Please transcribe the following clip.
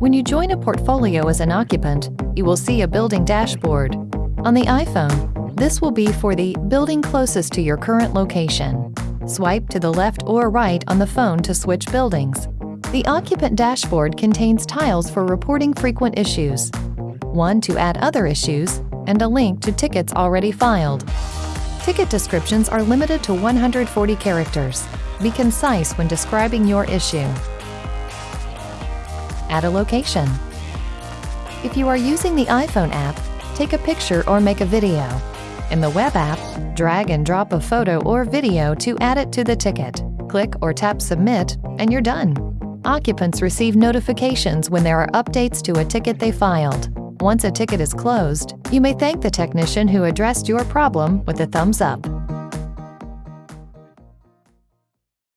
When you join a portfolio as an occupant, you will see a building dashboard. On the iPhone, this will be for the building closest to your current location. Swipe to the left or right on the phone to switch buildings. The occupant dashboard contains tiles for reporting frequent issues, one to add other issues, and a link to tickets already filed. Ticket descriptions are limited to 140 characters. Be concise when describing your issue. Add a location. If you are using the iPhone app, take a picture or make a video. In the web app, drag and drop a photo or video to add it to the ticket. Click or tap Submit, and you're done. Occupants receive notifications when there are updates to a ticket they filed. Once a ticket is closed, you may thank the technician who addressed your problem with a thumbs up.